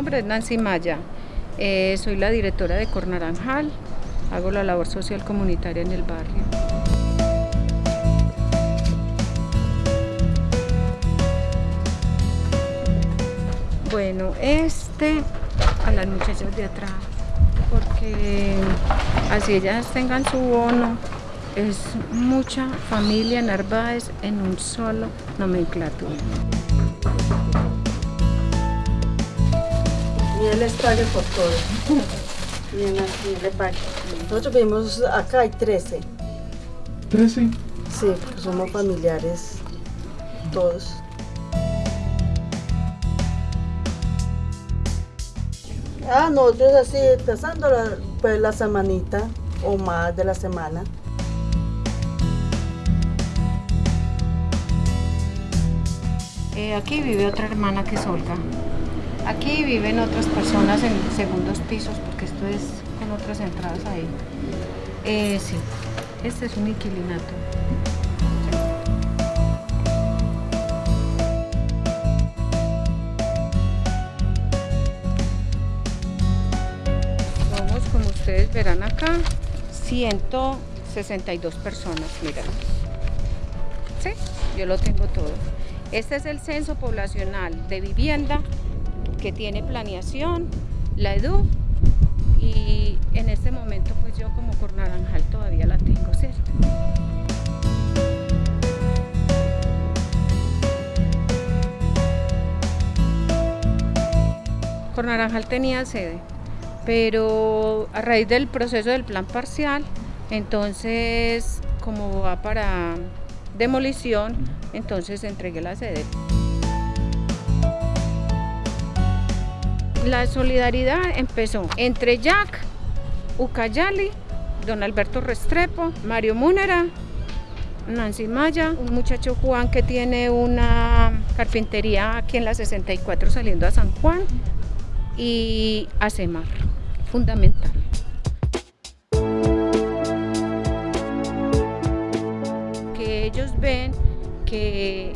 nombre es Nancy Maya, eh, soy la directora de Cornaranjal, hago la labor social comunitaria en el barrio. Bueno, este a las muchachas de atrás, porque así ellas tengan su bono, es mucha familia Narváez en un solo nomenclatura. Les pague por todo. Y le pague. Nosotros vivimos acá, hay 13. ¿13? Sí, porque somos familiares todos. Ah, nosotros así, pasando la, pues, la semanita o más de la semana. Eh, aquí vive otra hermana que es Olga. Aquí viven otras personas en segundos pisos, porque esto es con otras entradas ahí. Eh, sí, este es un inquilinato. Somos, como ustedes verán acá, 162 personas, miren. Sí, yo lo tengo todo. Este es el censo poblacional de vivienda que tiene planeación, la EDU y en este momento pues yo como Cornaranjal todavía la tengo, ¿cierto? Cornaranjal tenía sede, pero a raíz del proceso del plan parcial, entonces como va para demolición, entonces entregué la sede. La solidaridad empezó entre Jack, Ucayali, don Alberto Restrepo, Mario Múnera, Nancy Maya, un muchacho Juan que tiene una carpintería aquí en la 64 saliendo a San Juan y ACEMAR, fundamental. Que ellos ven que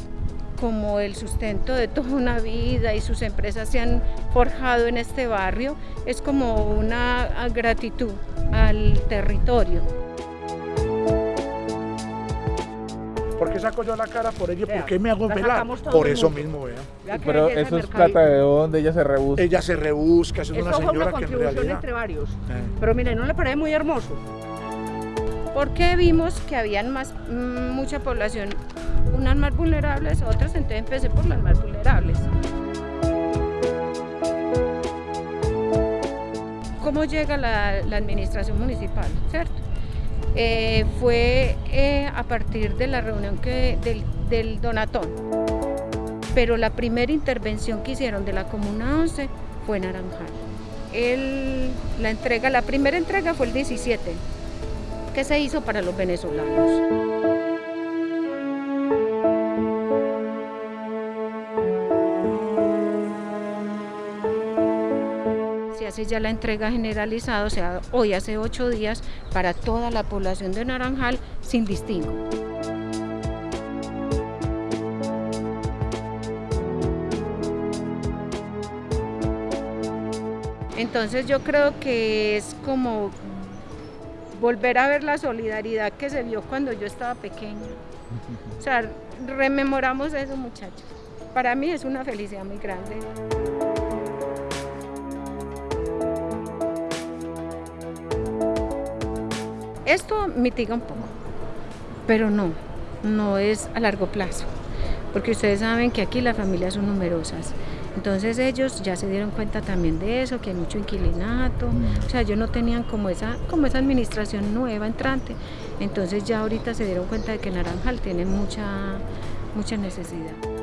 como el sustento de toda una vida y sus empresas se han forjado en este barrio, es como una gratitud al territorio. ¿Por qué saco yo la cara por ella? ¿Por qué me hago la velar? Por eso mismo, vea. Vea qué Pero eso es plata de dónde ella se rebusca. Ella se rebusca, eso es una Eso fue una señora que en contribución realidad... entre varios. Eh. Pero mire, ¿no le parece muy hermoso? Porque vimos que habían más, mm, mucha población, unas más vulnerables, otras, entonces empecé por las más vulnerables. ¿Cómo llega la, administración municipal? ¿Cierto? Eh, fue eh, a partir de la reunión que, del, del Donatón. Pero la primera intervención que hicieron de la Comuna 11 fue Naranjal. El- la entrega, la primera entrega fue el 17, que se hizo para los venezolanos. Hace ya la entrega generalizada, o sea, hoy hace ocho días, para toda la población de Naranjal sin distingo. Entonces yo creo que es como volver a ver la solidaridad que se vio cuando yo estaba pequeña. O sea, rememoramos eso muchachos. Para mí es una felicidad muy grande. Esto mitiga un poco, pero no, no es a largo plazo, porque ustedes saben que aquí las familias son numerosas. Entonces ellos ya se dieron cuenta también de eso, que hay mucho inquilinato, o sea, ellos no tenían como esa, como esa administración nueva entrante. Entonces ya ahorita se dieron cuenta de que Naranjal tiene mucha, mucha necesidad.